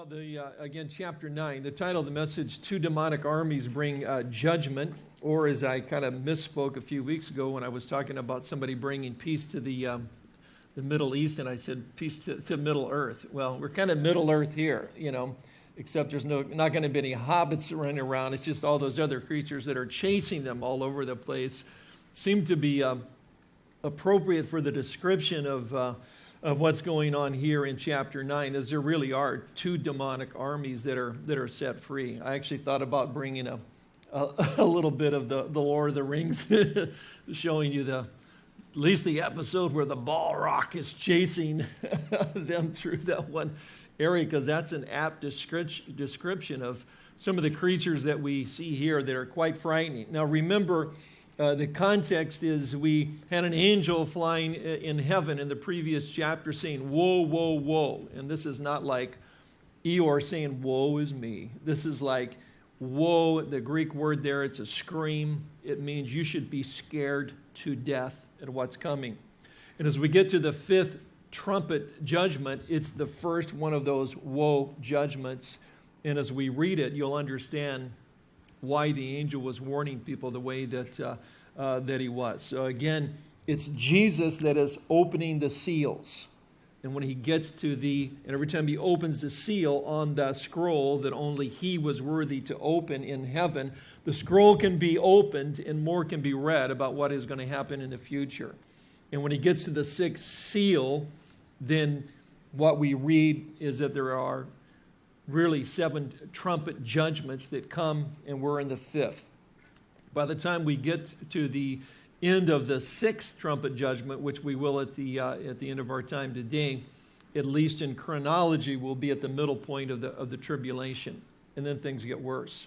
Well, the, uh, again, chapter 9, the title of the message, Two Demonic Armies Bring uh, Judgment, or as I kind of misspoke a few weeks ago when I was talking about somebody bringing peace to the, um, the Middle East, and I said peace to, to Middle Earth. Well, we're kind of Middle Earth here, you know, except there's no, not going to be any hobbits running around. It's just all those other creatures that are chasing them all over the place. Seem to be um, appropriate for the description of. Uh, of what's going on here in chapter 9 is there really are two demonic armies that are, that are set free. I actually thought about bringing a, a, a little bit of the, the Lord of the Rings, showing you the, at least the episode where the Balrog is chasing them through that one area, because that's an apt description of some of the creatures that we see here that are quite frightening. Now, remember, uh, the context is we had an angel flying in heaven in the previous chapter saying, Woe, woe, woe. And this is not like Eeyore saying, Woe is me. This is like, Woe, the Greek word there, it's a scream. It means you should be scared to death at what's coming. And as we get to the fifth trumpet judgment, it's the first one of those woe judgments. And as we read it, you'll understand why the angel was warning people the way that, uh, uh, that he was. So again, it's Jesus that is opening the seals. And when he gets to the, and every time he opens the seal on the scroll that only he was worthy to open in heaven, the scroll can be opened and more can be read about what is going to happen in the future. And when he gets to the sixth seal, then what we read is that there are really seven trumpet judgments that come, and we're in the fifth. By the time we get to the end of the sixth trumpet judgment, which we will at the, uh, at the end of our time today, at least in chronology, we'll be at the middle point of the, of the tribulation. And then things get worse.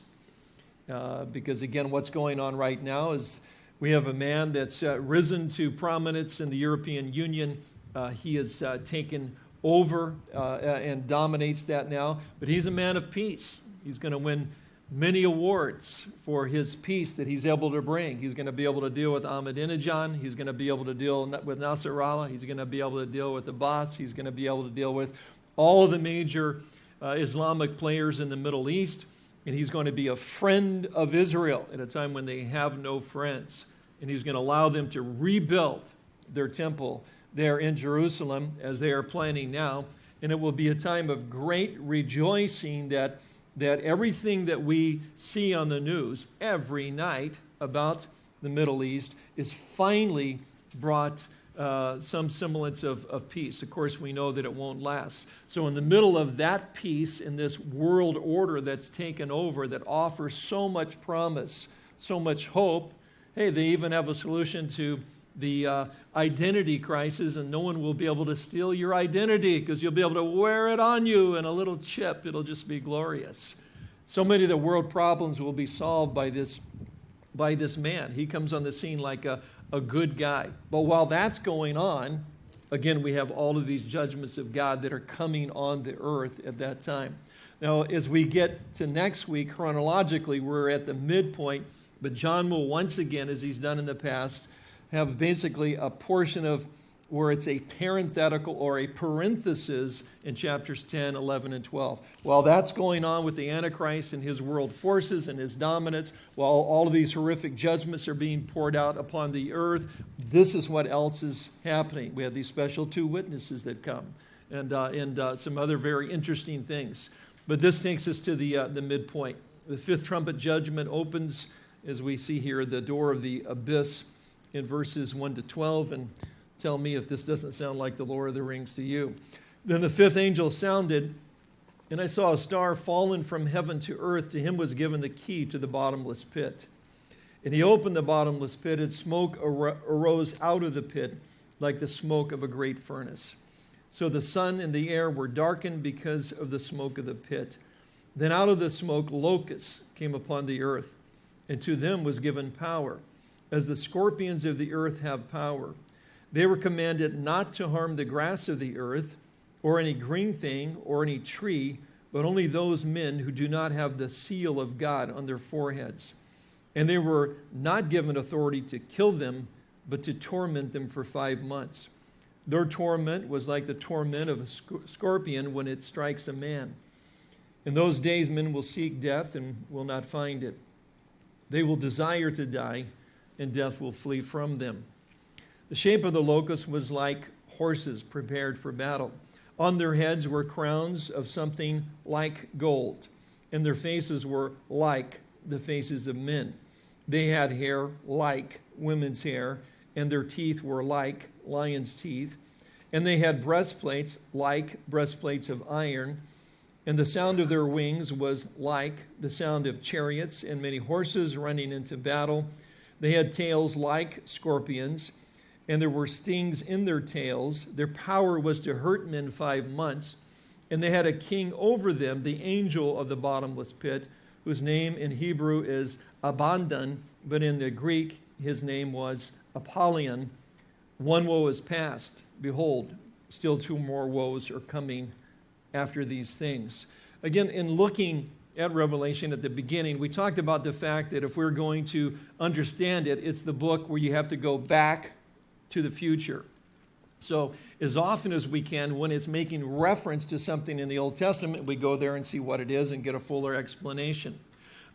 Uh, because again, what's going on right now is we have a man that's uh, risen to prominence in the European Union. Uh, he has uh, taken over uh, and dominates that now. But he's a man of peace. He's going to win many awards for his peace that he's able to bring. He's going to be able to deal with Ahmadinejad. He's going to be able to deal with Nasrallah. He's going to be able to deal with the Baath. He's going to be able to deal with all of the major uh, Islamic players in the Middle East. And he's going to be a friend of Israel at a time when they have no friends. And he's going to allow them to rebuild their temple there in Jerusalem as they are planning now. And it will be a time of great rejoicing that, that everything that we see on the news every night about the Middle East is finally brought uh, some semblance of, of peace. Of course, we know that it won't last. So, in the middle of that peace, in this world order that's taken over, that offers so much promise, so much hope, hey, they even have a solution to the uh, identity crisis, and no one will be able to steal your identity because you'll be able to wear it on you in a little chip. It'll just be glorious. So many of the world problems will be solved by this, by this man. He comes on the scene like a, a good guy. But while that's going on, again, we have all of these judgments of God that are coming on the earth at that time. Now, as we get to next week, chronologically, we're at the midpoint, but John will once again, as he's done in the past, have basically a portion of where it's a parenthetical or a parenthesis in chapters 10, 11, and 12. While that's going on with the Antichrist and his world forces and his dominance, while all of these horrific judgments are being poured out upon the earth, this is what else is happening. We have these special two witnesses that come and, uh, and uh, some other very interesting things. But this takes us to the, uh, the midpoint. The fifth trumpet judgment opens, as we see here, the door of the abyss in verses 1 to 12 and tell me if this doesn't sound like the Lord of the Rings to you. Then the fifth angel sounded, and I saw a star fallen from heaven to earth. To him was given the key to the bottomless pit. And he opened the bottomless pit, and smoke arose out of the pit like the smoke of a great furnace. So the sun and the air were darkened because of the smoke of the pit. Then out of the smoke locusts came upon the earth, and to them was given power as the scorpions of the earth have power. They were commanded not to harm the grass of the earth, or any green thing, or any tree, but only those men who do not have the seal of God on their foreheads. And they were not given authority to kill them, but to torment them for five months. Their torment was like the torment of a scorpion when it strikes a man. In those days, men will seek death and will not find it. They will desire to die, and death will flee from them. The shape of the locust was like horses prepared for battle. On their heads were crowns of something like gold, and their faces were like the faces of men. They had hair like women's hair, and their teeth were like lions' teeth. And they had breastplates like breastplates of iron and the sound of their wings was like the sound of chariots and many horses running into battle. They had tails like scorpions, and there were stings in their tails. Their power was to hurt men five months. And they had a king over them, the angel of the bottomless pit, whose name in Hebrew is Abaddon, but in the Greek his name was Apollyon. One woe is past. Behold, still two more woes are coming after these things. Again, in looking at Revelation at the beginning, we talked about the fact that if we're going to understand it, it's the book where you have to go back to the future. So, as often as we can, when it's making reference to something in the Old Testament, we go there and see what it is and get a fuller explanation.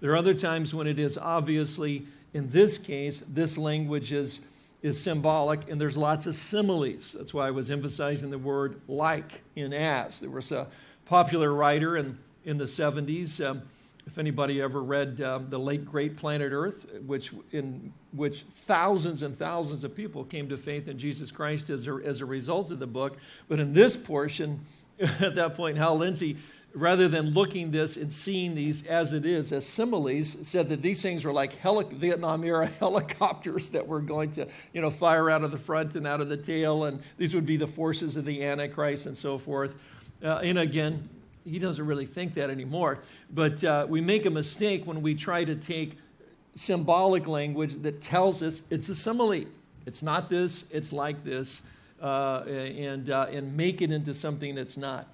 There are other times when it is obviously, in this case, this language is, is symbolic and there's lots of similes. That's why I was emphasizing the word like in as. There was a popular writer in, in the 70s. Um, if anybody ever read um, the late great Planet Earth, which in which thousands and thousands of people came to faith in Jesus Christ as a, as a result of the book, but in this portion, at that point, Hal Lindsey rather than looking this and seeing these as it is, as similes, said that these things were like heli- Vietnam era helicopters that were going to, you know, fire out of the front and out of the tail, and these would be the forces of the Antichrist and so forth. Uh, and again, he doesn't really think that anymore. But uh, we make a mistake when we try to take symbolic language that tells us it's a simile. It's not this, it's like this, uh, and, uh, and make it into something that's not.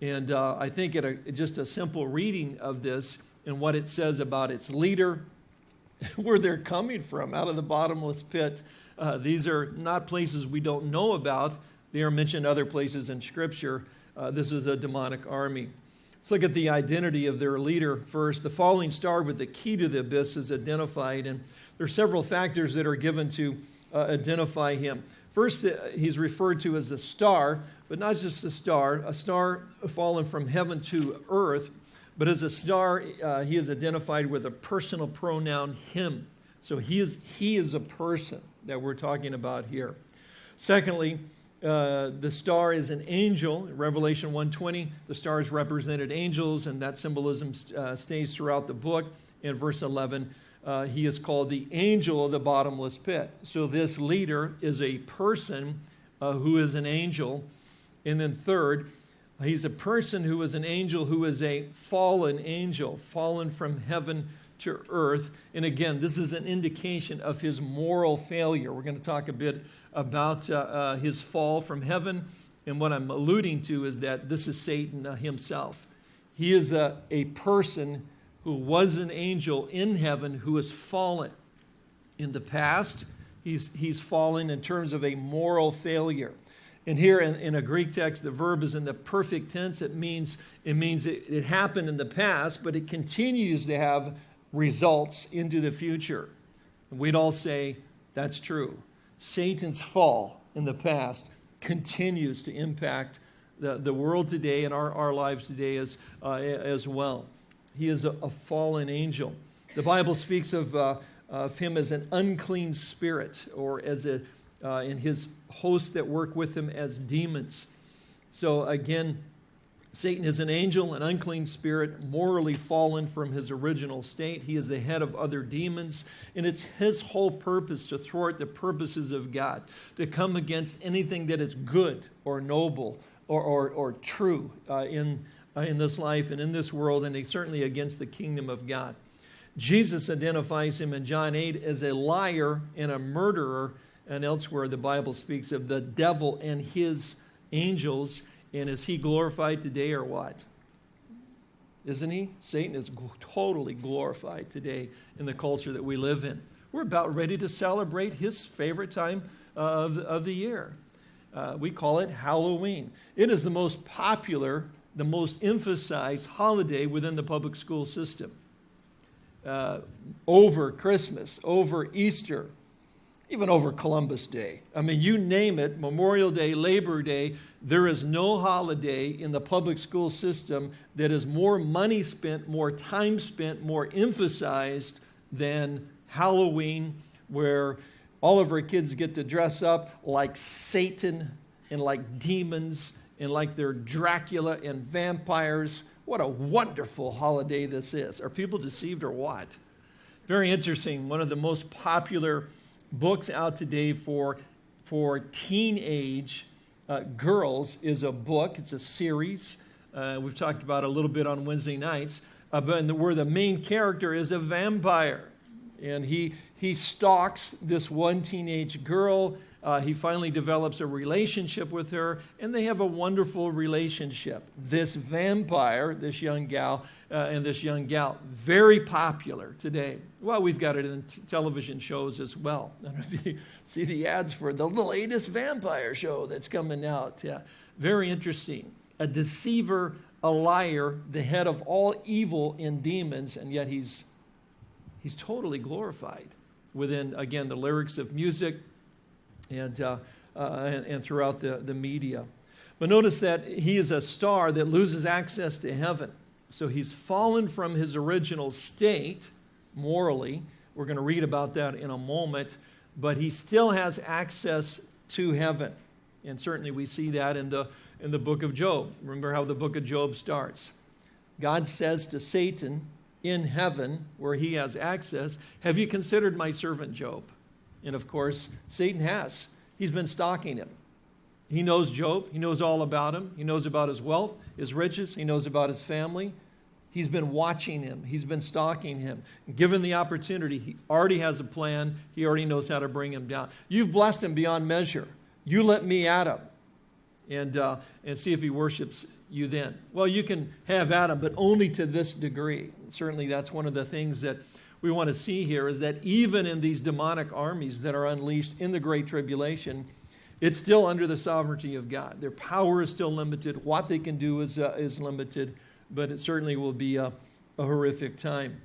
And uh, I think at a, just a simple reading of this and what it says about its leader, where they're coming from, out of the bottomless pit, uh, these are not places we don't know about. They are mentioned other places in Scripture. Uh, this is a demonic army. Let's look at the identity of their leader first. The falling star with the key to the abyss is identified, and there are several factors that are given to uh, identify him. First, uh, he's referred to as a star, but not just a star, a star fallen from heaven to earth, but as a star, uh, he is identified with a personal pronoun, him. So he is, he is a person that we're talking about here. Secondly, uh, the star is an angel. Revelation 1:20, the stars represented angels, and that symbolism uh, stays throughout the book. In verse 11, uh, he is called the angel of the bottomless pit. So this leader is a person uh, who is an angel and then, third, he's a person who is an angel who is a fallen angel, fallen from heaven to earth. And again, this is an indication of his moral failure. We're going to talk a bit about uh, uh, his fall from heaven. And what I'm alluding to is that this is Satan uh, himself. He is a, a person who was an angel in heaven who has fallen. In the past, he's, he's fallen in terms of a moral failure. And here in, in, a Greek text, the verb is in the perfect tense. It means it, means it, it happened in the past, but it continues to have results into the future. And we'd all say that's true. Satan's fall in the past continues to impact the, the world today and our, our lives today as, uh, as well. He is a, a, fallen angel. The Bible speaks of, uh, of him as an unclean spirit or as a uh, and his hosts that work with him as demons. So again, Satan is an angel, an unclean spirit, morally fallen from his original state. He is the head of other demons, and it's his whole purpose to thwart the purposes of God, to come against anything that is good or noble or, or, or true uh, in, uh, in this life and in this world, and certainly against the kingdom of God. Jesus identifies him in John 8 as a liar and a murderer and elsewhere the Bible speaks of the devil and his angels. And is he glorified today or what? Isn't he? Satan is totally glorified today in the culture that we live in. We're about ready to celebrate his favorite time of, of the year. Uh, we call it Halloween. It is the most popular the most emphasized holiday within the public school system. Uh, over Christmas, over Easter, even over Columbus Day. I mean, you name it, Memorial Day, Labor Day, there is no holiday in the public school system that is more money spent, more time spent, more emphasized than Halloween, where all of our kids get to dress up like Satan and like demons and like they're Dracula and vampires. What a wonderful holiday this is. Are people deceived or what? Very interesting. One of the most popular books out today for, for teenage uh, girls is a book. It's a series. Uh, we've talked about a little bit on Wednesday nights, uh, but the, where the main character is a vampire. And he, he stalks this one teenage girl. Uh, he finally develops a relationship with her, and they have a wonderful relationship. This vampire, this young gal, uh, and this young gal. Very popular today. Well, we've got it in television shows as well. I don't know if you see the ads for the latest vampire show that's coming out. Yeah, very interesting. A deceiver, a liar, the head of all evil in demons, and yet he's, he's totally glorified within, again, the lyrics of music and, uh, uh, and, and throughout the, the media. But notice that he is a star that loses access to heaven. So he's fallen from his original state morally. We're going to read about that in a moment. But he still has access to heaven. And certainly we see that in the, in the book of Job. Remember how the book of Job starts. God says to Satan in heaven, where he has access, Have you considered my servant Job? And of course, Satan has. He's been stalking him. He knows Job. He knows all about him. He knows about his wealth, his riches. He knows about his family. He's been watching him. He's been stalking him. Given the opportunity, he already has a plan. He already knows how to bring him down. You've blessed him beyond measure. You let me at him and, uh, and see if he worships you then. Well, you can have Adam, but only to this degree. Certainly, that's one of the things that we want to see here is that even in these demonic armies that are unleashed in the Great Tribulation, it's still under the sovereignty of God. Their power is still limited. What they can do is, uh, is limited, but it certainly will be a, a horrific time.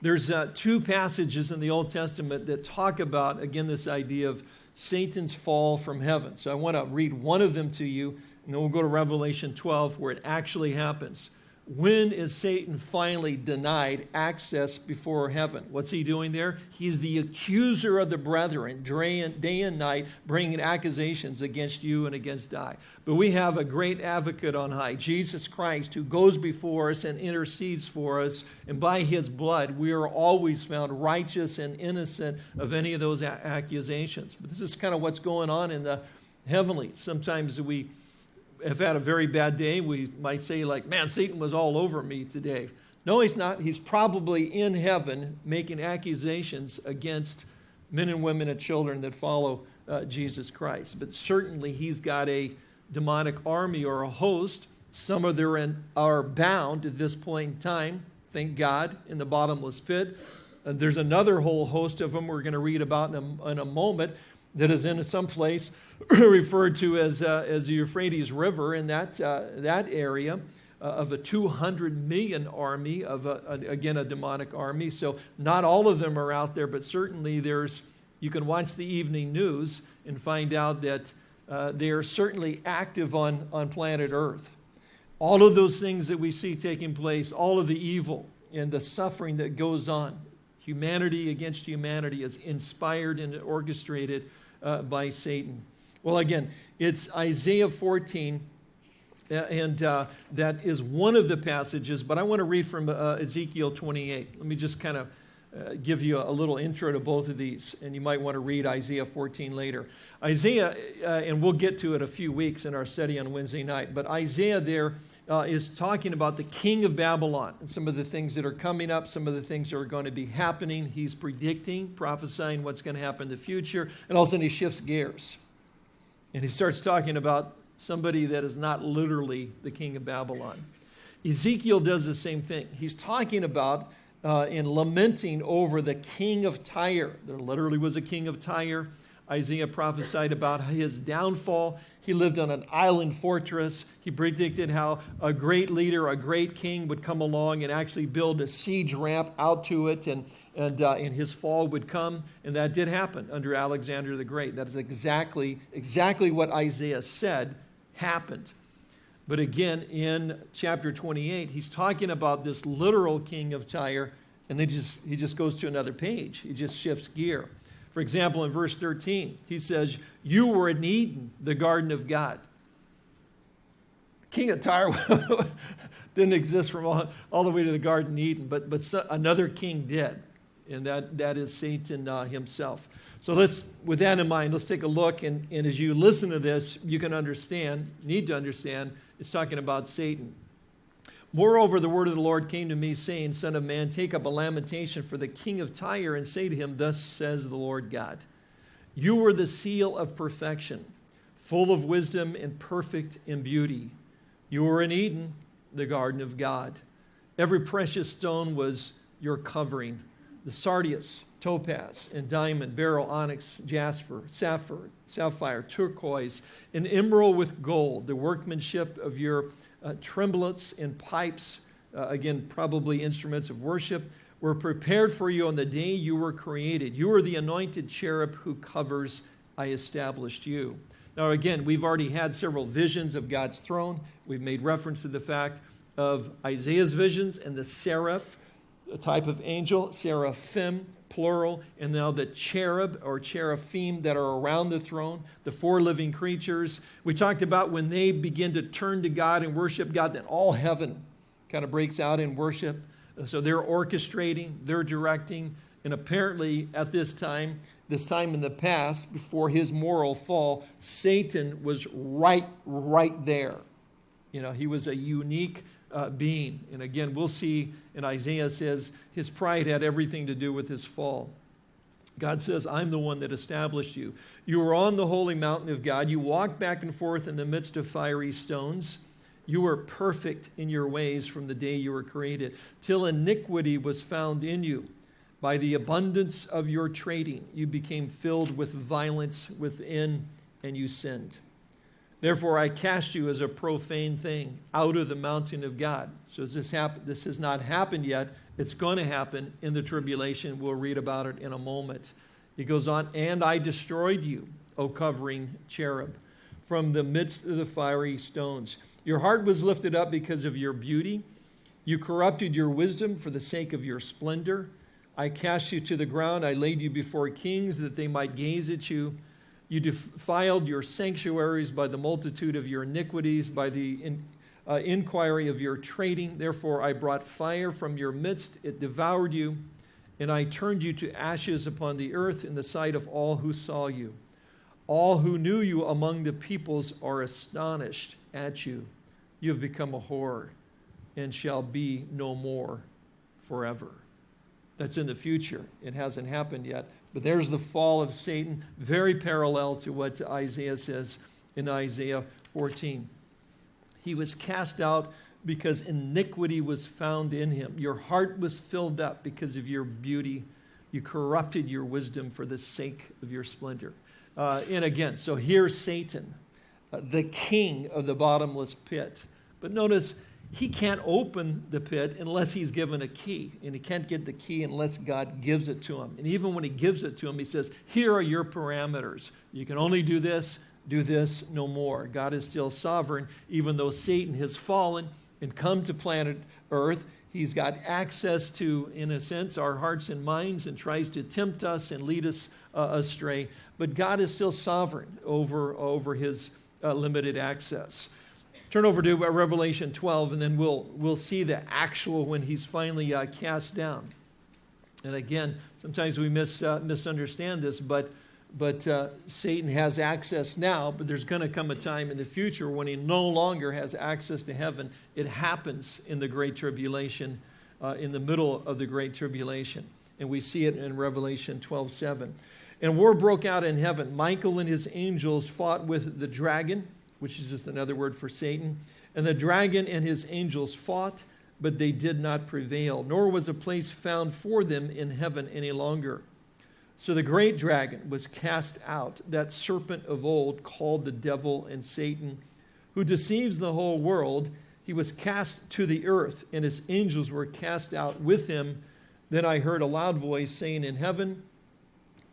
There's uh, two passages in the Old Testament that talk about, again, this idea of Satan's fall from heaven. So I want to read one of them to you, and then we'll go to Revelation 12, where it actually happens. When is Satan finally denied access before heaven? What's he doing there? He's the accuser of the brethren, day and night, bringing accusations against you and against I. But we have a great advocate on high, Jesus Christ, who goes before us and intercedes for us. And by his blood, we are always found righteous and innocent of any of those accusations. But this is kind of what's going on in the heavenly. Sometimes we have had a very bad day, we might say, like, man, Satan was all over me today. No, he's not. He's probably in heaven making accusations against men and women and children that follow uh, Jesus Christ. But certainly he's got a demonic army or a host. Some of them are bound at this point in time, thank God, in the bottomless pit. Uh, there's another whole host of them we're going to read about in a, in a moment that is in some place referred to as, uh, as the Euphrates River in that, uh, that area uh, of a 200 million army, of a, a, again, a demonic army. So not all of them are out there, but certainly there's, you can watch the evening news and find out that uh, they are certainly active on, on planet Earth. All of those things that we see taking place, all of the evil and the suffering that goes on, humanity against humanity is inspired and orchestrated uh, by Satan. Well, again, it's Isaiah 14, uh, and uh, that is one of the passages, but I want to read from uh, Ezekiel 28. Let me just kind of uh, give you a, little intro to both of these, and you might want to read Isaiah 14 later. Isaiah, uh, and we'll get to it a few weeks in our study on Wednesday night, but Isaiah there uh, is talking about the king of Babylon and some of the things that are coming up, some of the things that are going to be happening. He's predicting, prophesying what's going to happen in the future, and all of a sudden he shifts gears. And he starts talking about somebody that is not literally the king of Babylon. Ezekiel does the same thing. He's talking about uh, and lamenting over the king of Tyre. There literally was a king of Tyre. Isaiah prophesied about his downfall, He lived on an island fortress. He predicted how a great leader, a great king would come along and actually build a siege ramp out to it, and, and, uh, and his fall would come. And that did happen under Alexander the Great. That is exactly, exactly what Isaiah said happened. But again, in chapter 28, he's talking about this literal king of Tyre, and then just, he just goes to another page. He just shifts gear. For example, in verse 13, he says, You were in Eden, the garden of God. King of Tyre didn't exist from all, all the way to the Garden of Eden, but, but so, another king did, and that, that is Satan uh, himself. So let's, with that in mind, let's take a look. And, and as you listen to this, you can understand, need to understand, it's talking about Satan. Moreover, the word of the Lord came to me, saying, Son of man, take up a lamentation for the king of Tyre and say to him, Thus says the Lord God, You were the seal of perfection, full of wisdom and perfect in beauty. You were in Eden, the garden of God. Every precious stone was your covering the sardius, topaz, and diamond, beryl, onyx, jasper, sapphire, sapphire, turquoise, an emerald with gold, the workmanship of your uh, timbrels and pipes, uh, again, probably instruments of worship, were prepared for you on the day you were created. You are the anointed cherub who covers, I established you. Now, again, we've already had several visions of God's throne. We've made reference to the fact of Isaiah's visions and the seraph, a type of angel, seraphim, plural, and now the cherub or cherubim that are around the throne, the four living creatures. We talked about when they begin to turn to God and worship God, then all heaven kind of breaks out in worship. So they're orchestrating, they're directing, and apparently at this time, this time in the past, before his moral fall, Satan was right, right there. You know, he was a unique uh, being. And again, we'll see in Isaiah says his pride had everything to do with his fall. God says, I'm the one that established you. You were on the holy mountain of God. You walked back and forth in the midst of fiery stones. You were perfect in your ways from the day you were created, till iniquity was found in you. By the abundance of your trading, you became filled with violence within, and you sinned. Therefore, I cast you as a profane thing out of the mountain of God. So, this, happened? this has not happened yet. It's going to happen in the tribulation. We'll read about it in a moment. He goes on, and I destroyed you, O covering cherub, from the midst of the fiery stones. Your heart was lifted up because of your beauty. You corrupted your wisdom for the sake of your splendor. I cast you to the ground. I laid you before kings that they might gaze at you. You defiled your sanctuaries by the multitude of your iniquities, by the in, uh, inquiry of your trading. Therefore, I brought fire from your midst, it devoured you, and I turned you to ashes upon the earth in the sight of all who saw you. All who knew you among the peoples are astonished at you. You have become a horror and shall be no more forever. That's in the future. It hasn't happened yet. But there's the fall of Satan, very parallel to what Isaiah says in Isaiah 14. He was cast out because iniquity was found in him. Your heart was filled up because of your beauty. You corrupted your wisdom for the sake of your splendor. Uh, and again, so here's Satan, uh, the king of the bottomless pit. But notice, he can't open the pit unless he's given a key. And he can't get the key unless God gives it to him. And even when he gives it to him, he says, Here are your parameters. You can only do this, do this, no more. God is still sovereign, even though Satan has fallen and come to planet Earth. He's got access to, in a sense, our hearts and minds and tries to tempt us and lead us uh, astray. But God is still sovereign over, over his uh, limited access. Turn over to Revelation 12, and then we'll, we'll see the actual when he's finally uh, cast down. And again, sometimes we mis, uh, misunderstand this, but, but uh, Satan has access now, but there's going to come a time in the future when he no longer has access to heaven. It happens in the Great Tribulation, uh, in the middle of the Great Tribulation. And we see it in Revelation 12 7. And war broke out in heaven. Michael and his angels fought with the dragon which is just another word for Satan. And the dragon and his angels fought, but they did not prevail, nor was a place found for them in heaven any longer. So the great dragon was cast out, that serpent of old called the devil and Satan, who deceives the whole world. He was cast to the earth, and his angels were cast out with him. Then I heard a loud voice saying in heaven,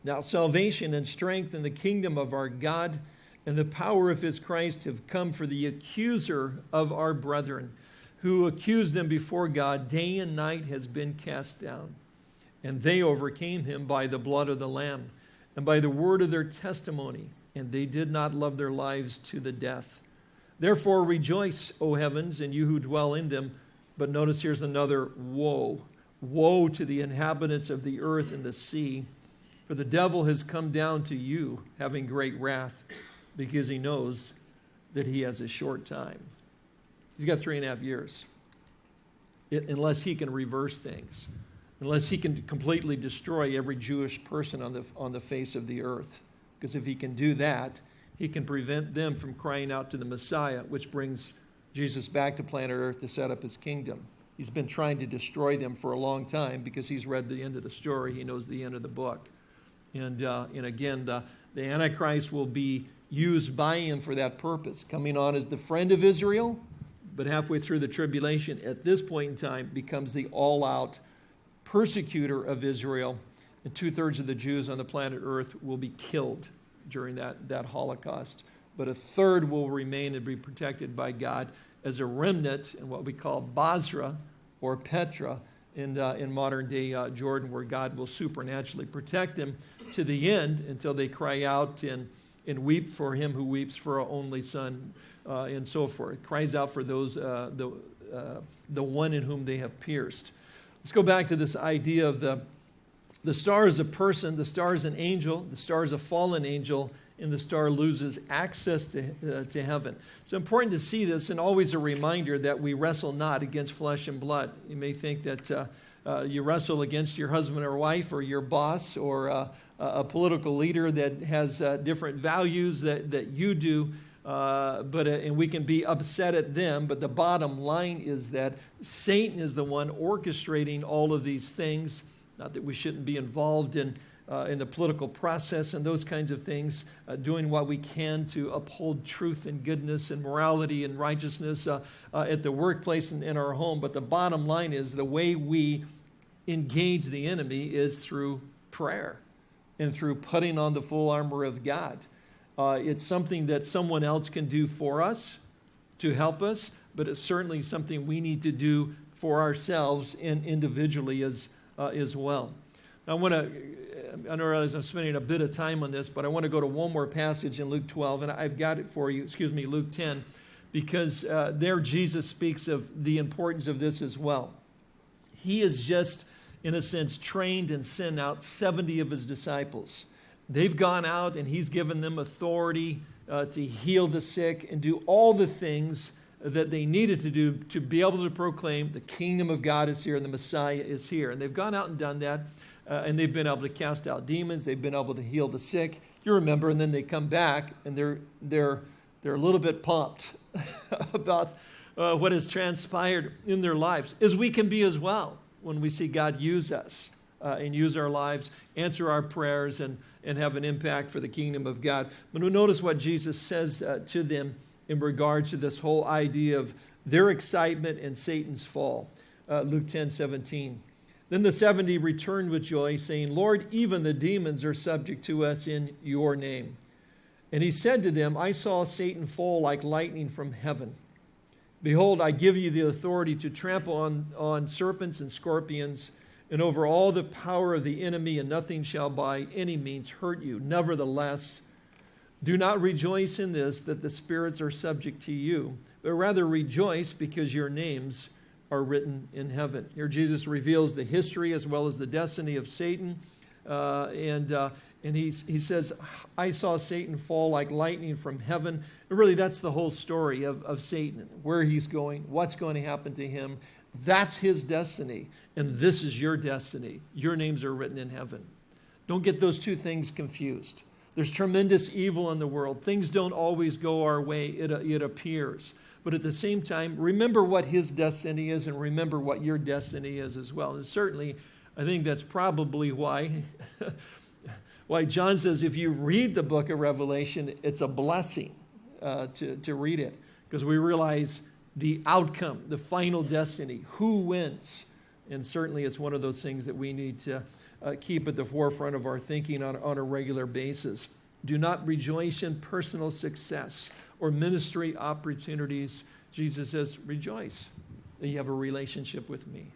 Now salvation and strength in the kingdom of our God and the power of his Christ have come for the accuser of our brethren, who accused them before God day and night, has been cast down. And they overcame him by the blood of the Lamb and by the word of their testimony, and they did not love their lives to the death. Therefore rejoice, O heavens, and you who dwell in them. But notice here's another woe. Woe to the inhabitants of the earth and the sea, for the devil has come down to you, having great wrath, because he knows that he has a short time. He's got three and a half years, it, unless he can reverse things unless he can completely destroy every Jewish person on the, on the face of the earth. Because if he can do that, he can prevent them from crying out to the Messiah, which brings Jesus back to planet Earth to set up his kingdom. He's been trying to destroy them for a long time because he's read the end of the story. He knows the end of the book. And, uh, and again, the, the Antichrist will be used by him for that purpose, coming on as the friend of Israel, but halfway through the tribulation, at this point in time, becomes the all out persecutor of Israel, and two thirds of the Jews on the planet Earth will be killed during that, that Holocaust. But a third will remain and be protected by God as a remnant in what we call Bozrah or Petra in, uh, in modern day uh, Jordan, where God will supernaturally protect them to the end until they cry out and, and weep for him who weeps for our only son, uh, and so forth. Cries out for those, uh, the, uh, the one in whom they have pierced. Let's go back to this idea of the, the star is a person, the star is an angel, the star is a fallen angel, and the star loses access to, uh, to heaven. It's important to see this and always a reminder that we wrestle not against flesh and blood. You may think that uh, uh, you wrestle against your husband or wife or your boss or a political leader that has uh, different values that, that you do. Uh, but uh, and we can be upset at them. But the bottom line is that Satan is the one orchestrating all of these things. Not that we shouldn't be involved in. Uh, in the political process and those kinds of things, uh, doing what we can to uphold truth and goodness and morality and righteousness uh, at the workplace and in our home. But the bottom line is the way we engage the enemy is through prayer and through putting on the full armor of God. Uh, it's something that someone else can do for us to help us, but it's certainly something we need to do for ourselves and individually as, uh, as well. I want to, I know I'm spending a bit of time on this, but I want to go to one more passage in Luke 12, and I've got it for you, excuse me, Luke 10, because uh, there Jesus speaks of the importance of this as well. He is just, in a sense, trained and sent out 70 of his disciples. They've gone out and he's given them authority uh, to heal the sick and do all the things that they needed to do to be able to proclaim the kingdom of God is here and the Messiah is here. And they've gone out and done that. Uh, and they've been able to cast out demons. They've been able to heal the sick. You remember, and then they come back and they're, they're, they're a little bit pumped about uh, what has transpired in their lives, as we can be as well when we see God use us uh, and use our lives, answer our prayers, and and have an impact for the kingdom of God. But notice what Jesus says uh, to them in regards to this whole idea of their excitement and Satan's fall. Uh, Luke 10 17. Then the 70 returned with joy, saying, Lord, even the demons are subject to us in your name. And he said to them, I saw Satan fall like lightning from heaven. Behold, I give you the authority to trample on, on serpents and scorpions and over all the power of the enemy, and nothing shall by any means hurt you. Nevertheless, do not rejoice in this that the spirits are subject to you, but rather rejoice because your names are written in heaven. Here, Jesus reveals the history as well as the destiny of Satan. Uh, and uh, and he, he says, I saw Satan fall like lightning from heaven. And really, that's the whole story of, of Satan, where he's going, what's going to happen to him. That's his destiny and this is your destiny. Your names are written in heaven. Don't get those two things confused. There's tremendous evil in the world. Things don't always go our way, it, it appears. But at the same time, remember what his destiny is and remember what your destiny is as well. And certainly, I think that's probably why why John says if you read the book of Revelation, it's a blessing uh, to, to read it because we realize the outcome, the final destiny, who wins. And certainly it's one of those things that we need to uh, keep at the forefront of our thinking on, on a regular basis. Do not rejoice in personal success or ministry opportunities. Jesus says, rejoice that you have a relationship with me,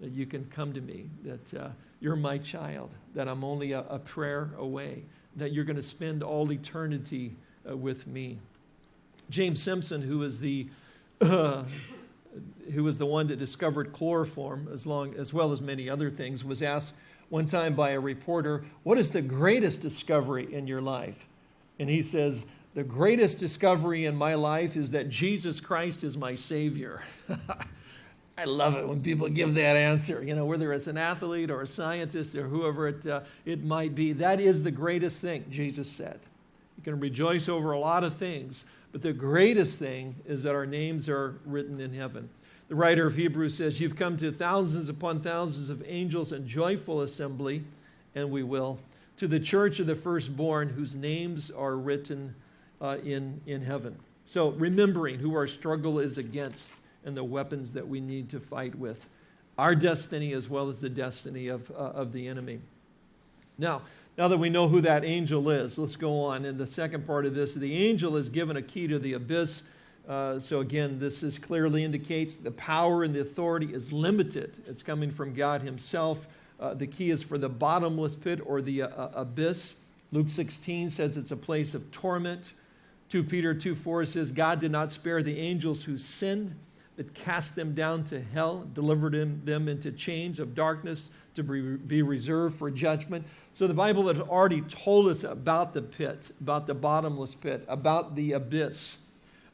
that you can come to me, that uh, you're my child, that I'm only a, a prayer away, that you're going to spend all eternity uh, with me. James Simpson, who was the uh, who was the one that discovered chloroform, as, long, as well as many other things, was asked one time by a reporter, What is the greatest discovery in your life? And he says, The greatest discovery in my life is that Jesus Christ is my Savior. I love it when people give that answer, you know, whether it's an athlete or a scientist or whoever it, uh, it might be. That is the greatest thing, Jesus said. You can rejoice over a lot of things, but the greatest thing is that our names are written in heaven. The writer of Hebrews says, You've come to thousands upon thousands of angels and joyful assembly, and we will, to the church of the firstborn whose names are written uh, in, in heaven. So, remembering who our struggle is against and the weapons that we need to fight with. Our destiny as well as the destiny of, uh, of the enemy. Now, now that we know who that angel is, let's go on. In the second part of this, the angel is given a key to the abyss. Uh, so again, this is clearly indicates the power and the authority is limited. It's coming from God Himself. Uh, the key is for the bottomless pit or the uh, uh abyss. Luke 16 says it's a place of torment. 2 Peter 2 4 says, God did not spare the angels who sinned, that cast them down to hell, delivered them into chains of darkness to be reserved for judgment. So the Bible has already told us about the pit, about the bottomless pit, about the abyss.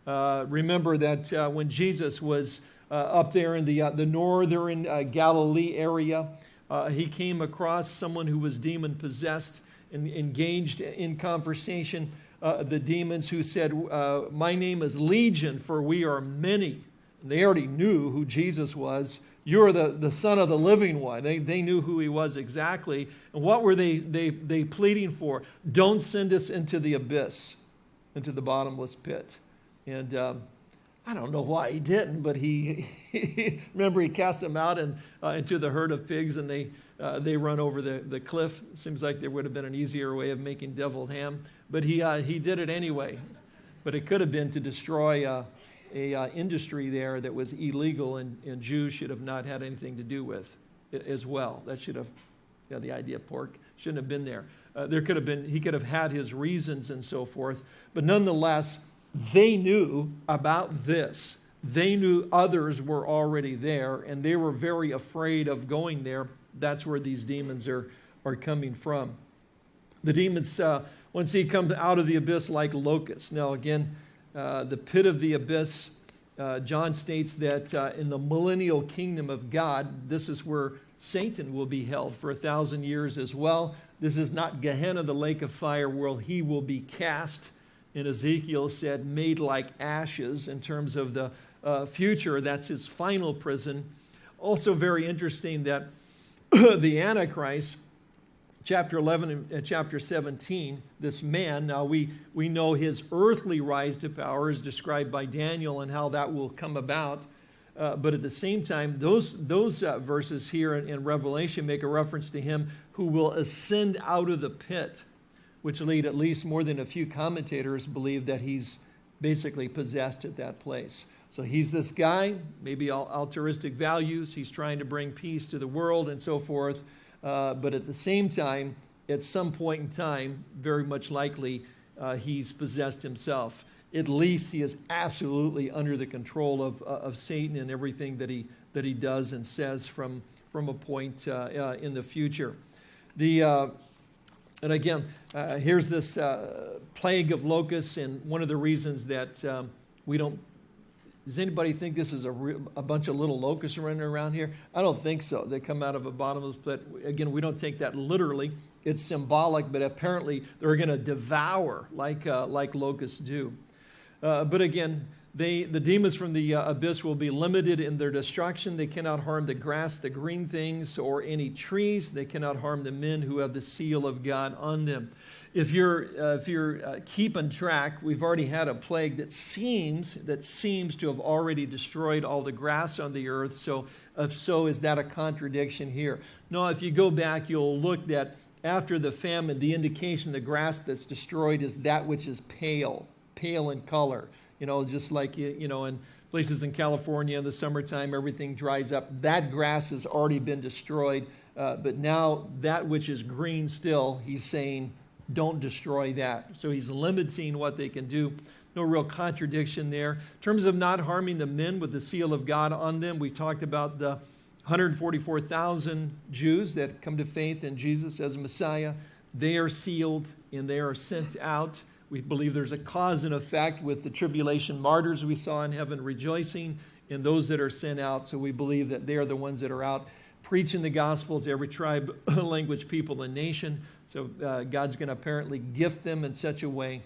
Uh, remember that uh, when Jesus was uh, up there in the, uh, the northern uh, Galilee area, uh, he came across someone who was demon possessed and engaged in conversation. the demons who said, My name is Legion, for we are many. They already knew who Jesus was. You're the, the Son of the living one. They, they knew who he was exactly. And what were they, they, they pleading for? Don't send us into the abyss, into the bottomless pit. And um, I don't know why he didn't, but he, he remember he cast them out and, uh, into the herd of pigs and they, uh, they run over the, the cliff. Seems like there would have been an easier way of making deviled ham, but he, uh, he did it anyway. But it could have been to destroy uh, a uh, industry there that was illegal and, and Jews should have not had anything to do with as well. That should have, you know, the idea of pork shouldn't have been there. Uh, there could have been, he could have had his reasons and so forth. But nonetheless, they knew about this. They knew others were already there and they were very afraid of going there. That's where these demons are, are coming from. The demons, uh, once he comes out of the abyss like locusts. Now, again, uh, the pit of the abyss. Uh, John states that uh, in the millennial kingdom of God, this is where Satan will be held for a thousand years as well. This is not Gehenna, the lake of fire, where he will be cast. And Ezekiel said, made like ashes in terms of the uh, future. That's his final prison. Also, very interesting that the Antichrist chapter 11 and chapter 17, this man, now we, we know his earthly rise to power is described by Daniel and how that will come about. Uh, but at the same time, those, those uh, verses here in, in, Revelation make a reference to him who will ascend out of the pit, which lead at least more than a few commentators believe that he's basically possessed at that place. So he's this guy, maybe altruistic values, he's trying to bring peace to the world and so forth. Uh, but at the same time, at some point in time, very much likely, uh, he's possessed himself. At least he is absolutely under the control of, uh, of Satan and everything that he, that he does and says from, from a point uh, uh, in the future. The, and again, here's this plague of locusts, and one of the reasons that um, we don't does anybody think this is a, a, bunch of little locusts running around here? I don't think so. They come out of a bottomless pit. Again, we don't take that literally. It's symbolic, but apparently they're going to devour like, uh, like locusts do. Uh, but again, they, the demons from the uh, abyss will be limited in their destruction. They cannot harm the grass, the green things, or any trees. They cannot harm the men who have the seal of God on them. If you're, uh, if you're uh, keeping track, we've already had a plague that seems, that seems to have already destroyed all the grass on the earth. So, if so, is that a contradiction here? No, if you go back, you'll look that after the famine, the indication the grass that's destroyed is that which is pale, pale in color you know, just like, you know, in places in California in the summertime, everything dries up. That grass has already been destroyed. Uh, but now that which is green still, he's saying, don't destroy that. So he's limiting what they can do. No real contradiction there. In terms of not harming the men with the seal of God on them, we talked about the 144,000 Jews that come to faith in Jesus as a Messiah. They are sealed and they are sent out. We believe there's a cause and effect with the tribulation martyrs we saw in heaven rejoicing in those that are sent out. So we believe that they are the ones that are out preaching the gospel to every tribe, language, people, and nation. So uh, God's going to apparently gift them in such a way.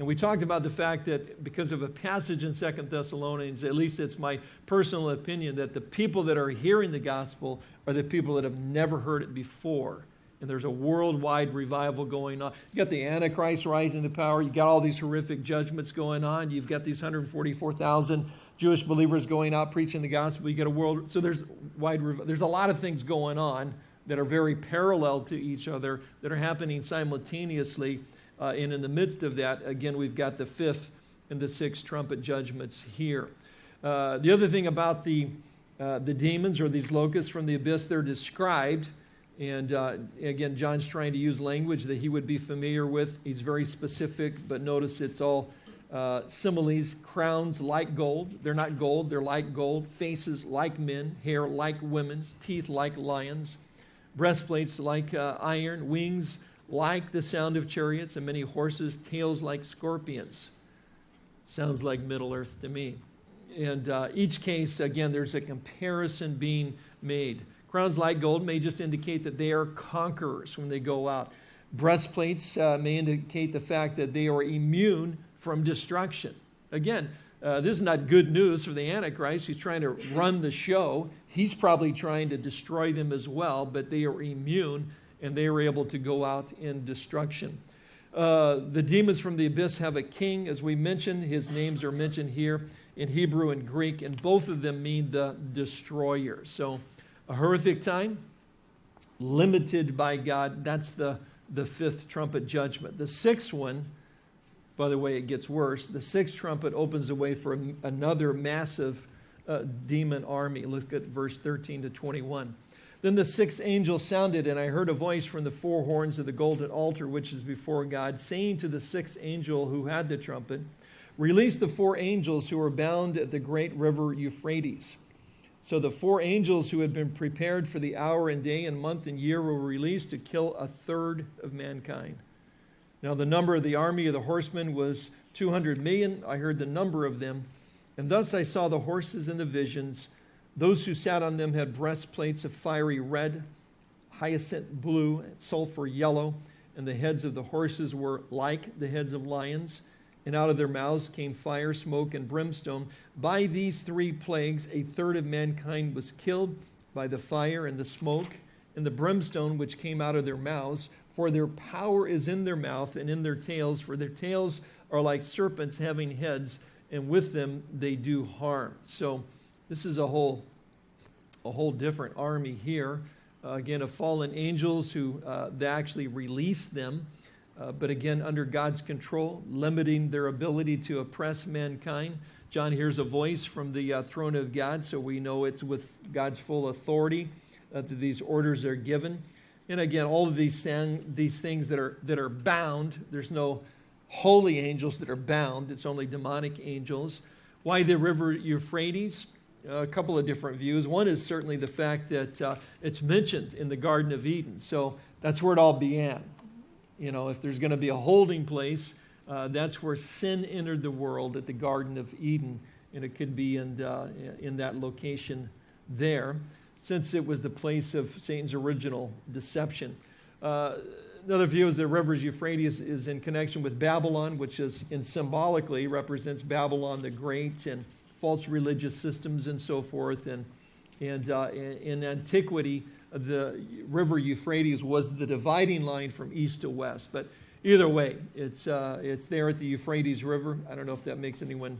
And we talked about the fact that because of a passage in Second Thessalonians, at least it's my personal opinion, that the people that are hearing the gospel are the people that have never heard it before and there's a worldwide revival going on. You got the Antichrist rising to power. You got all these horrific judgments going on. You've got these 144,000 Jewish believers going out preaching the gospel. You get a world. So there's wide. There's a lot of things going on that are very parallel to each other that are happening simultaneously. Uh, and in the midst of that, again, we've got the fifth and the sixth trumpet judgments here. Uh, the other thing about the uh, the demons or these locusts from the abyss, they're described and uh, again, John's trying to use language that he would be familiar with. He's very specific, but notice it's all uh, similes. Crowns like gold. They're not gold, they're like gold. Faces like men. Hair like women's. Teeth like lions. Breastplates like uh, iron. Wings like the sound of chariots. And many horses. Tails like scorpions. Sounds like Middle Earth to me. And uh, each case, again, there's a comparison being made. Crowns like gold may just indicate that they are conquerors when they go out. Breastplates uh, may indicate the fact that they are immune from destruction. Again, uh, this is not good news for the Antichrist. He's trying to run the show. He's probably trying to destroy them as well, but they are immune and they are able to go out in destruction. Uh, the demons from the abyss have a king, as we mentioned. His names are mentioned here in Hebrew and Greek, and both of them mean the destroyer. So, a horrific time, limited by God. That's the, the fifth trumpet judgment. The sixth one, by the way, it gets worse. The sixth trumpet opens the way for another massive uh, demon army. Look at verse 13 to 21. Then the sixth angel sounded, and I heard a voice from the four horns of the golden altar, which is before God, saying to the sixth angel who had the trumpet, Release the four angels who are bound at the great river Euphrates. So the four angels who had been prepared for the hour and day and month and year were released to kill a third of mankind. Now the number of the army of the horsemen was 200 million. I heard the number of them. And thus I saw the horses in the visions. Those who sat on them had breastplates of fiery red, hyacinth blue, sulfur yellow, and the heads of the horses were like the heads of lions and out of their mouths came fire, smoke, and brimstone. By these three plagues, a third of mankind was killed by the fire and the smoke and the brimstone which came out of their mouths. For their power is in their mouth and in their tails, for their tails are like serpents having heads, and with them they do harm. So this is a whole, a whole different army here. Uh, again, of fallen angels who uh, they actually release them uh, but again, under God's control, limiting their ability to oppress mankind. John hears a voice from the uh, throne of God, so we know it's with God's full authority that these orders are given. And again, all of these, these things that are, that are bound, there's no holy angels that are bound, it's only demonic angels. Why the river Euphrates? a couple of different views. One is certainly the fact that uh, it's mentioned in the Garden of Eden, so that's where it all began. You know, if there's going to be a holding place, uh, that's where sin entered the world at the Garden of Eden, and it could be in, uh, in that location there, since it was the place of Satan's original deception. Uh, another view is that rivers Euphrates is in connection with Babylon, which is in symbolically represents Babylon the Great and false religious systems and so forth. And, and uh, in, in antiquity, the river Euphrates was the dividing line from east to west. But either way, it's, uh, it's there at the Euphrates River. I don't know if that makes anyone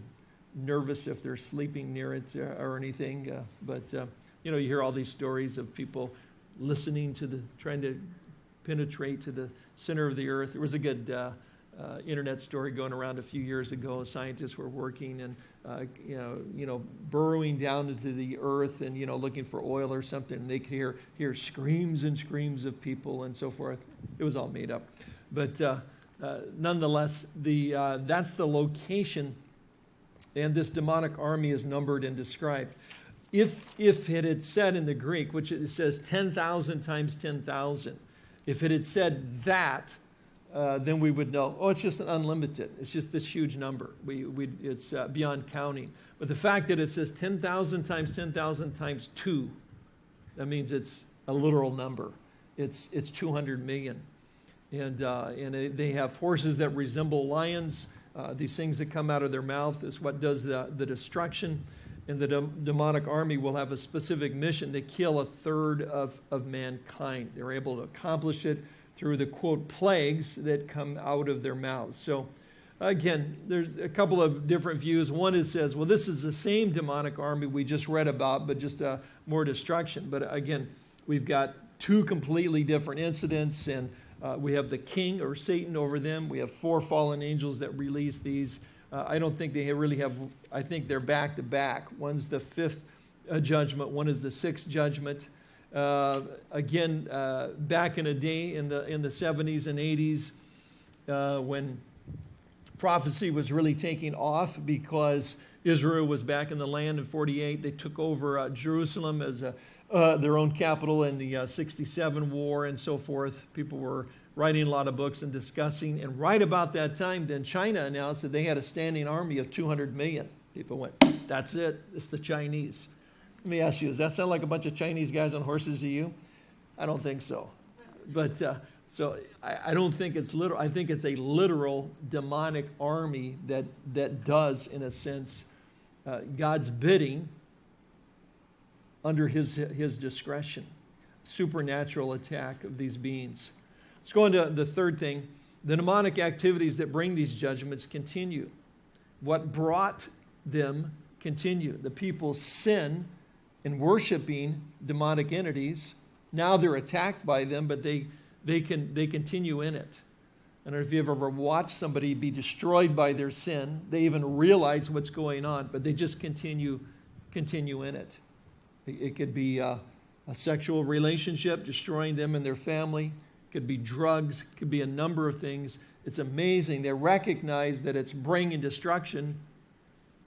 nervous if they're sleeping near it uh, or anything. Uh, but, uh, you know, you hear all these stories of people listening to the, trying to penetrate to the center of the earth. There was a good uh, uh, internet story going around a few years ago. Scientists were working and uh, you know, you know, burrowing down into the earth and you know, looking for oil or something. And they could hear hear screams and screams of people and so forth. It was all made up, but uh, uh, nonetheless, the uh, that's the location, and this demonic army is numbered and described. If if it had said in the Greek, which it says ten thousand times ten thousand, if it had said that uh, then we would know, oh, it's just an unlimited. It's just this huge number. We, we, it's uh, beyond counting. But the fact that it says 10,000 times 10,000 times 2, that means it's a literal number. It's, it's 200 million. And, uh, and they have horses that resemble lions. Uh, these things that come out of their mouth is what does the, the destruction. And the de- demonic army will have a specific mission to kill a third of, of mankind. They're able to accomplish it through the quote plagues that come out of their mouths. So again, there's a couple of different views. One is says, well, this is the same demonic army we just read about, but just uh, more destruction. But again, we've got two completely different incidents, and uh, we have the king or Satan over them. We have four fallen angels that release these. Uh, I don't think they really have, I think they're back to back. One's the fifth uh, judgment, one is the sixth judgment. Uh, again, uh, back in a day in the, in the 70s and 80s, uh, when prophecy was really taking off because Israel was back in the land in 48. They took over uh, Jerusalem as a, their own capital in the 67 war and so forth. People were writing a lot of books and discussing. And right about that time, then China announced that they had a standing army of 200 million. People went, that's it, it's the Chinese. Let me ask you, does that sound like a bunch of Chinese guys on horses to you? I don't think so. But uh, so I, I, don't think it's literal. I think it's a literal demonic army that, that does, in a sense, uh, God's bidding under his, his discretion. Supernatural attack of these beings. Let's go into the third thing. The demonic activities that bring these judgments continue. What brought them continue. The people's sin in worshiping demonic entities. Now they're attacked by them, but they, they, can, they continue in it. I don't know if you've ever watched somebody be destroyed by their sin. They even realize what's going on, but they just continue, continue in it. It, it could be a, a sexual relationship destroying them and their family. Could be drugs. Could be a number of things. It's amazing. They recognize that it's bringing destruction,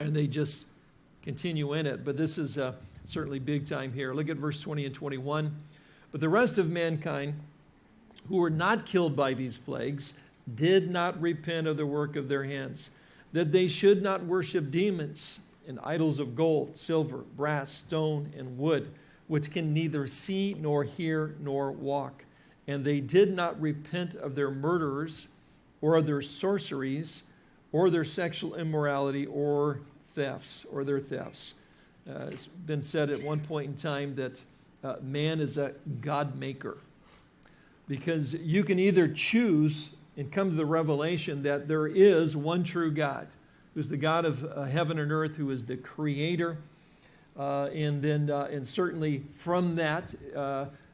and they just continue in it. But this is a certainly big time here. Look at verse 20 and 21. But the rest of mankind who were not killed by these plagues did not repent of the work of their hands, that they should not worship demons and idols of gold, silver, brass, stone, and wood, which can neither see nor hear nor walk. And they did not repent of their murderers or of their sorceries or their sexual immorality or thefts or their thefts. Uh, it's been said at one point in time that uh, man is a God maker because you can either choose and come to the revelation that there is one true God, who's the God of uh, heaven and earth, who is the creator. Uh, and then, uh, and certainly from that,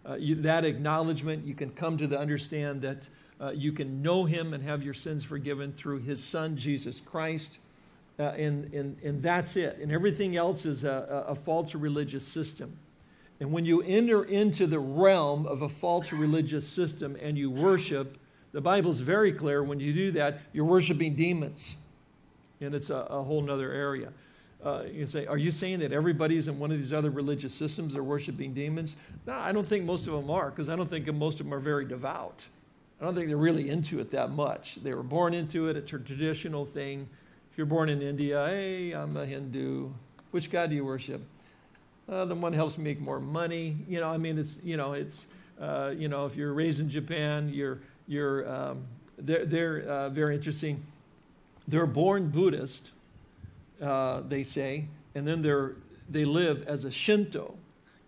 uh, you, that acknowledgement, you can come to the understand that you can know him and have your sins forgiven through his son, Jesus Christ. Uh, and, and, and that's it. And everything else is a, a false religious system. And when you enter into the realm of a false religious system and you worship, the Bible's very clear when you do that, you're worshiping demons. And it's a, a whole other area. Uh, you say, are you saying that everybody's in one of these other religious systems are worshiping demons? No, I don't think most of them are, because I don't think most of them are very devout. I don't think they're really into it that much. They were born into it, it's a traditional thing If you're born in India, hey, I'm a Hindu. Which God do you worship? Uh, the one helps me make more money. You know, I mean, it's, you know, it's, uh, you know, if you're raised in Japan, you're, you're, um, they're, they're uh, very interesting. They're born Buddhist, uh, they say, and then they're, they live as a Shinto,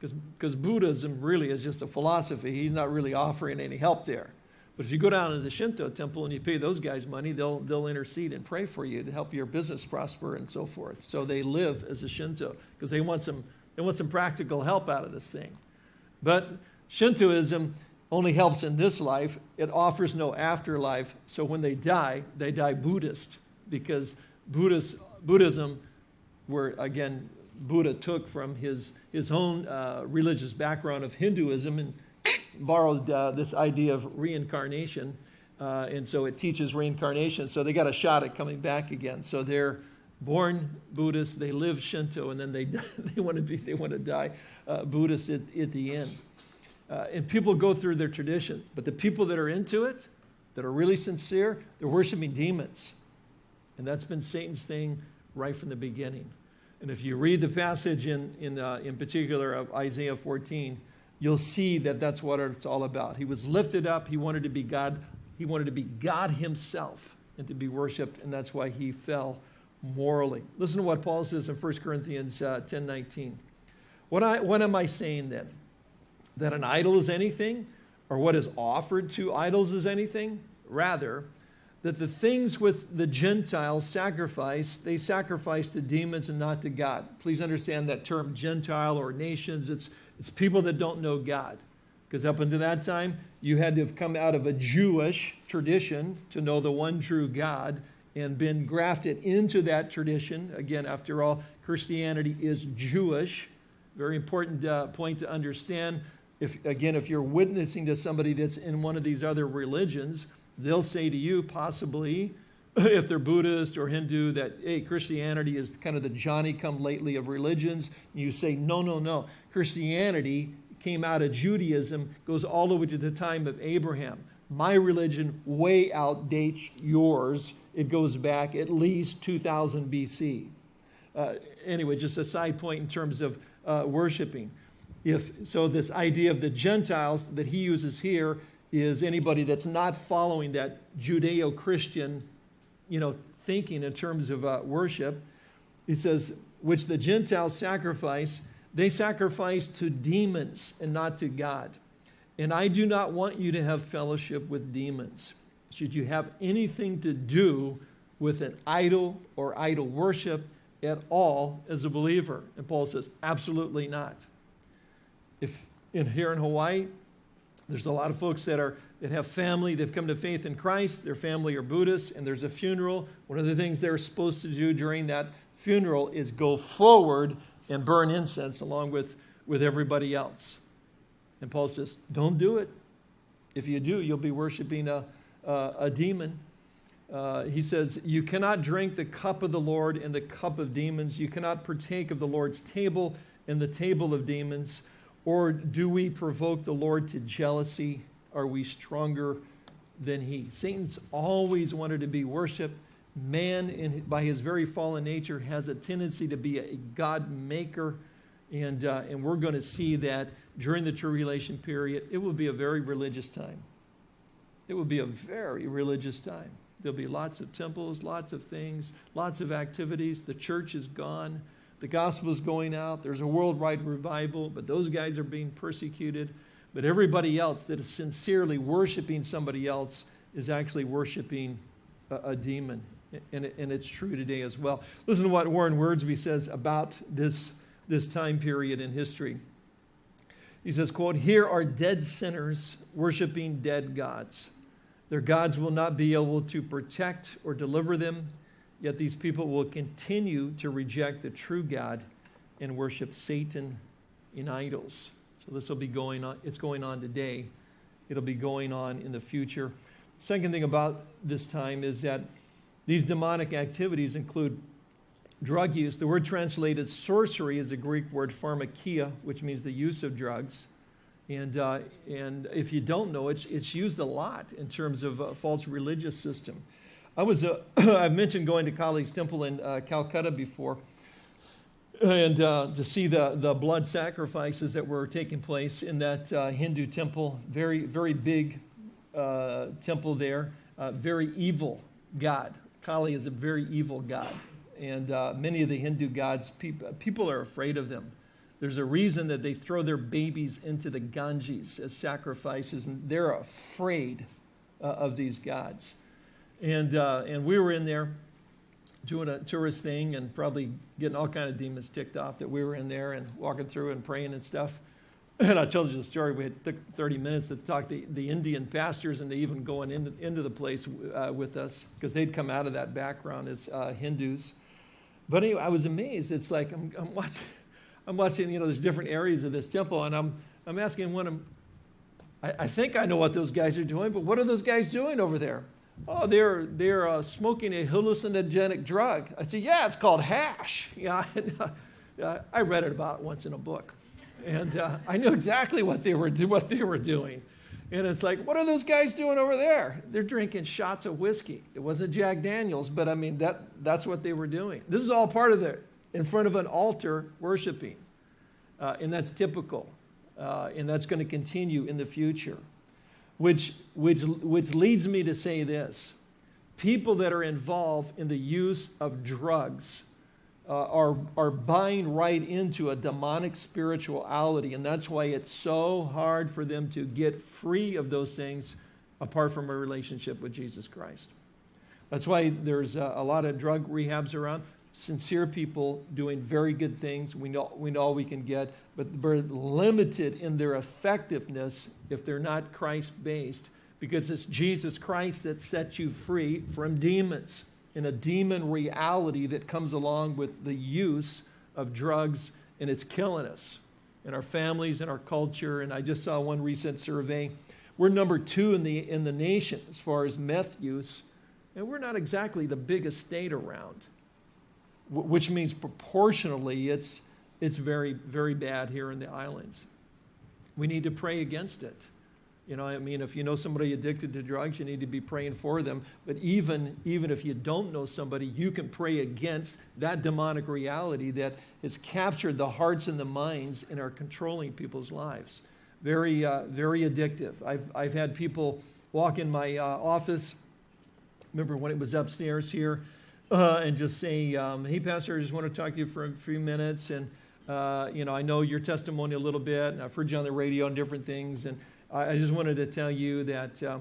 because Buddhism really is just a philosophy. He's not really offering any help there. But if you go down to the Shinto temple and you pay those guys money, they'll, they'll intercede and pray for you to help your business prosper and so forth. So they live as a Shinto because they, want some, they want some practical help out of this thing. But Shintoism only helps in this life, it offers no afterlife. So when they die, they die Buddhist because Buddhist, Buddhism, where again, Buddha took from his, his own uh, religious background of Hinduism and borrowed uh, this idea of reincarnation. Uh, and so it teaches reincarnation. So they got a shot at coming back again. So they're born Buddhist, they live Shinto, and then they, they want to be they want to die uh, Buddhist at, at the end. Uh, and people go through their traditions, but the people that are into it, that are really sincere, they're worshiping demons, and that's been Satan's thing right from the beginning. And if you read the passage in in uh, in particular of Isaiah 14, you'll see that that's what it's all about. He was lifted up. He wanted to be God. He wanted to be God Himself and to be worshipped, and that's why he fell morally. Listen to what Paul says in 1 Corinthians uh, 10 19. What, I, what am I saying then? That an idol is anything, or what is offered to idols is anything? Rather, that the things with the Gentiles sacrifice, they sacrifice to demons and not to God. Please understand that term Gentile or nations, it's, it's people that don't know God. Because up until that time, you had to have come out of a Jewish tradition to know the one true God and been grafted into that tradition. Again, after all, Christianity is Jewish. Very important uh, point to understand. If, again, if you're witnessing to somebody that's in one of these other religions, they'll say to you, possibly, if they're Buddhist or Hindu, that, hey, Christianity is kind of the Johnny come lately of religions. And you say, no, no, no. Christianity came out of Judaism, goes all the way to the time of Abraham. My religion way outdates yours. It goes back at least 2000 BC. Uh, anyway, just a side point in terms of uh, worshiping. If, so, this idea of the Gentiles that he uses here is anybody that's not following that Judeo Christian you know, thinking in terms of uh, worship. He says, which the Gentiles sacrifice, they sacrifice to demons and not to God. And I do not want you to have fellowship with demons. Should you have anything to do with an idol or idol worship at all as a believer? And Paul says, absolutely not. If in here in Hawaii, there's a lot of folks that are that have family, they've come to faith in Christ, their family are Buddhist, and there's a funeral. One of the things they're supposed to do during that funeral is go forward and burn incense along with, with everybody else. And Paul says, don't do it. If you do, you'll be worshiping a, a, a demon. Uh, he says, You cannot drink the cup of the Lord and the cup of demons. You cannot partake of the Lord's table and the table of demons. Or do we provoke the Lord to jealousy? Are we stronger than he? Satan's always wanted to be worshiped. Man, in, by his very fallen nature, has a tendency to be a God maker. And, uh, and we're going to see that during the tribulation period, it will be a very religious time. It will be a very religious time. There'll be lots of temples, lots of things, lots of activities. The church is gone. The gospel is going out. There's a worldwide revival, but those guys are being persecuted. But everybody else that is sincerely worshiping somebody else is actually worshiping a, a demon. And, it, and it's true today as well. Listen to what Warren Wiersbe says about this, this time period in history. He says, quote, Here are dead sinners worshiping dead gods. Their gods will not be able to protect or deliver them, yet these people will continue to reject the true God and worship Satan in idols. So this will be going on, it's going on today. It'll be going on in the future. Second thing about this time is that these demonic activities include drug use. The word translated sorcery is a Greek word pharmakia, which means the use of drugs. And, uh, and if you don't know, it's, it's used a lot in terms of a false religious system. I was, uh, I've mentioned going to Kali's Temple in uh, Calcutta before and uh, to see the, the blood sacrifices that were taking place in that uh, Hindu temple. Very, very big uh, temple there. Uh, very evil god. Kali is a very evil god. And uh, many of the Hindu gods, people, people are afraid of them. There's a reason that they throw their babies into the Ganges as sacrifices, and they're afraid uh, of these gods. And, uh, and we were in there doing a tourist thing and probably getting all kind of demons ticked off that we were in there and walking through and praying and stuff. And I told you the story. We took 30 minutes to talk to the Indian pastors and even going into, into the place uh, with us because they'd come out of that background as uh, Hindus. But anyway, I was amazed. It's like I'm, I'm watching I'm watching, you know, there's different areas of this temple, and I'm, I'm asking one of them, I, I think I know what those guys are doing, but what are those guys doing over there? Oh, they're, they're uh, smoking a hallucinogenic drug. I said, yeah, it's called hash. Yeah, uh, I read it about it once in a book. And uh, I knew exactly what they, were what they were doing. And it's like, what are those guys doing over there? They're drinking shots of whiskey. It wasn't Jack Daniels, but I mean, that, that's what they were doing. This is all part of the in front of an altar worshiping. Uh, and that's typical. Uh, and that's going to continue in the future. Which, which, which leads me to say this people that are involved in the use of drugs uh, are, are buying right into a demonic spirituality. And that's why it's so hard for them to get free of those things apart from a relationship with Jesus Christ. That's why there's a, a lot of drug rehabs around sincere people doing very good things. We know, we know all we can get, but they're limited in their effectiveness if they're not Christ based, because it's Jesus Christ that sets you free from demons in a demon reality that comes along with the use of drugs, and it's killing us in our families and our culture. And I just saw one recent survey. We're number two in the, in the nation as far as meth use, and we're not exactly the biggest state around which means proportionally it's, it's very, very bad here in the islands. We need to pray against it. You know, I mean, if you know somebody addicted to drugs, you need to be praying for them. But even, even if you don't know somebody, you can pray against that demonic reality that has captured the hearts and the minds and are controlling people's lives. Very, uh, very addictive. I've, I've had people walk in my uh, office. Remember when it was upstairs here? Uh, and just say, um, hey, Pastor, I just want to talk to you for a few minutes. And, uh, you know, I know your testimony a little bit, and I've heard you on the radio and different things. And I, I just wanted to tell you that, uh,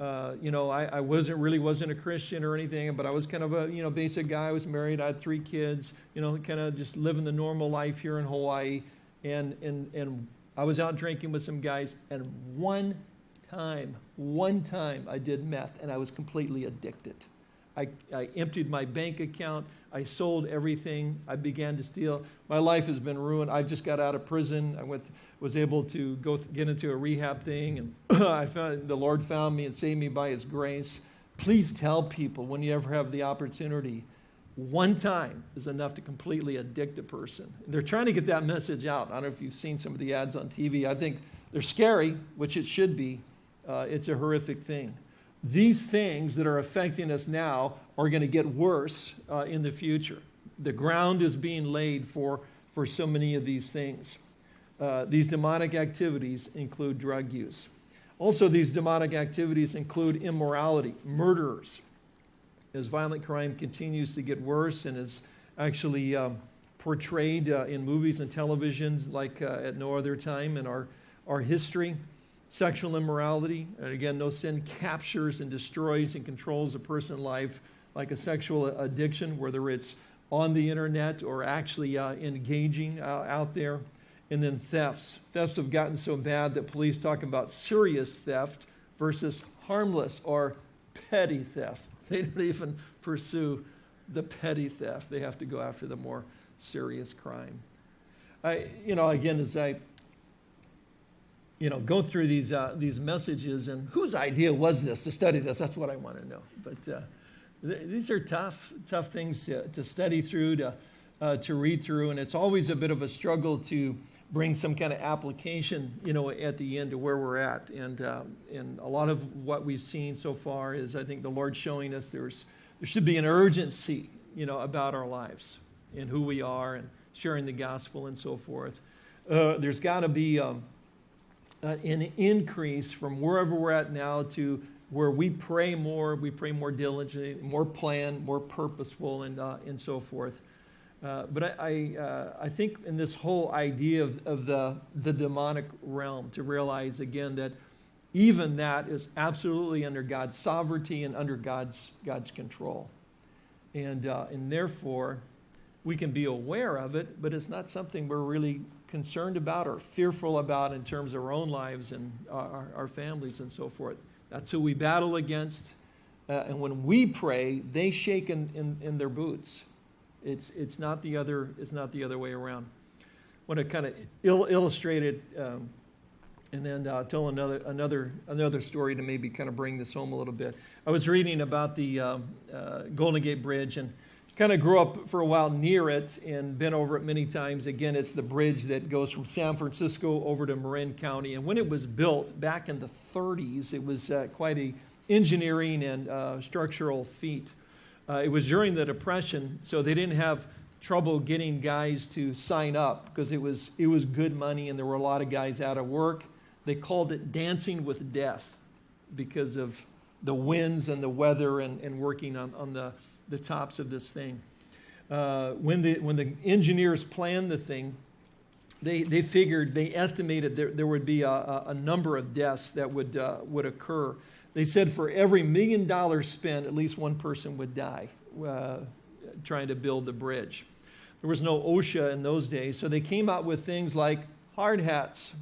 uh, you know, I, I, wasn't really wasn't a Christian or anything, but I was kind of a, you know, basic guy. I was married. I had three kids, you know, kind of just living the normal life here in Hawaii. And, and, and I was out drinking with some guys, and one time, one time I did meth, and I was completely addicted. I, I emptied my bank account. I sold everything. I began to steal. My life has been ruined. I just got out of prison. I went, was able to go th- get into a rehab thing, and I found the Lord found me and saved me by His grace. Please tell people when you ever have the opportunity. One time is enough to completely addict a person. They're trying to get that message out. I don't know if you've seen some of the ads on TV. I think they're scary, which it should be. Uh, it's a horrific thing these things that are affecting us now are going to get worse uh, in the future. The ground is being laid for, for so many of these things. Uh, these demonic activities include drug use. Also, these demonic activities include immorality, murderers. As violent crime continues to get worse and is actually um, portrayed uh, in movies and televisions like uh, at no other time in our, our history, sexual immorality. And again, no sin captures and destroys and controls a person's life like a sexual addiction, whether it's on the internet or actually uh, engaging uh, out there. And then thefts. Thefts have gotten so bad that police talk about serious theft versus harmless or petty theft. They don't even pursue the petty theft. They have to go after the more serious crime. I, you know, again, as I you know, go through these, uh, these messages and whose idea was this to study this? That's what I want to know. But uh, th- these are tough, tough things to, to study through, to, uh, to read through, and it's always a bit of a struggle to bring some kind of application, you know, at the end to where we're at. And, uh, and a lot of what we've seen so far is, I think, the Lord showing us there's, there should be an urgency, you know, about our lives and who we are and sharing the gospel and so forth. Uh, there's got to be um, uh, an increase from wherever we're at now to where we pray more, we pray more diligently, more planned, more purposeful, and, uh, and so forth. Uh, but I, I, uh, I, think in this whole idea of, of the, the demonic realm, to realize again that even that is absolutely under God's sovereignty and under God's, God's control. And, uh, and therefore, we can be aware of it, but it's not something we're really concerned about or fearful about in terms of our own lives and our, our families and so forth. That's who we battle against. Uh, and when we pray, they shake in, in, in, their boots. It's, it's, not the other, it's not the other way around. I want to kind of il- illustrate it um, and then uh, tell another, another, another story to maybe kind of bring this home a little bit. I was reading about the um, uh, Golden Gate Bridge and kind of grew up for a while near it and been over it many times. Again, it's the bridge that goes from San Francisco over to Marin County. And when it was built back in the 30s, it was uh, quite a engineering and uh, structural feat. Uh, it was during the Depression, so they didn't have trouble getting guys to sign up because it was, it was good money and there were a lot of guys out of work. They called it Dancing with Death because of the winds and the weather and, and working on, on the the tops of this thing. Uh, when, the, when the engineers planned the thing, they, they figured, they estimated there, there would be a, a number of deaths that would, uh, would occur. They said for every million dollars spent, at least one person would die uh, trying to build the bridge. There was no OSHA in those days, so they came out with things like hard hats,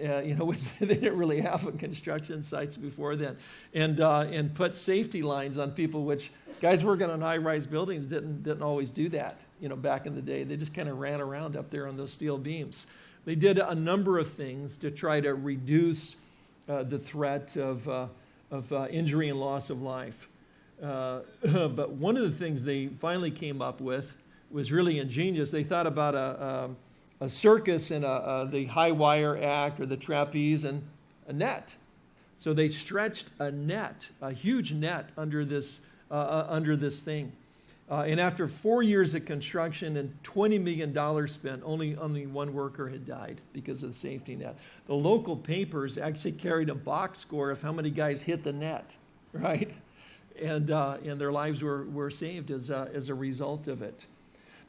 uh, you know, they didn't really have a construction sites before then, and uh, and put safety lines on people, which guys working on high-rise buildings didn't didn't always do that. You know, back in the day, they just kind of ran around up there on those steel beams. They did a number of things to try to reduce uh, the threat of uh, of uh, injury and loss of life. Uh, but one of the things they finally came up with was really ingenious. They thought about a, a um, a circus and a, a, the high wire act or the trapeze and a net. So they stretched a net, a huge net under this, uh, uh, under this thing. Uh, and after four years of construction and $20 million spent, only, only one worker had died because of the safety net. The local papers actually carried a box score of how many guys hit the net, right? And, uh, and their lives were, were saved as as a result of it.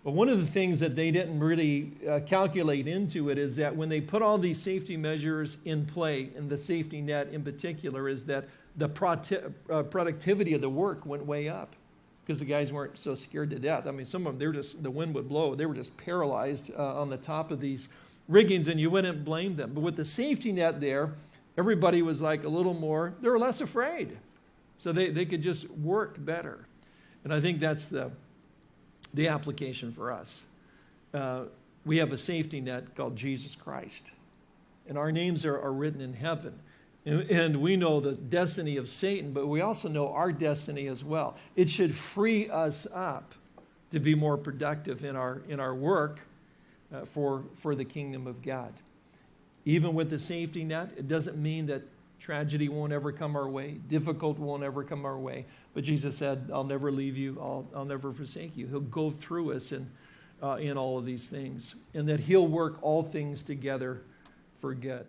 But one of the things that they didn't really uh, calculate into it is that when they put all these safety measures in play, and the safety net in particular, is that the uh, productivity of the work went way up because the guys weren't so scared to death. I mean, some of them, they were just, the wind would blow. They were just paralyzed uh, on the top of these riggings, and you wouldn't blame them. But with the safety net there, everybody was like a little more, they were less afraid. So they, they could just work better. And I think that's the, the application for us. Uh, we have a safety net called Jesus Christ, and our names are, are written in heaven. And, and we know the destiny of Satan, but we also know our destiny as well. It should free us up to be more productive in our, in our work uh, for, for the kingdom of God. Even with the safety net, it doesn't mean that tragedy won't ever come our way, difficult won't ever come our way. But Jesus said, I'll never leave you, I'll, I'll never forsake you. He'll go through us in, uh, in all of these things, and that He'll work all things together for good.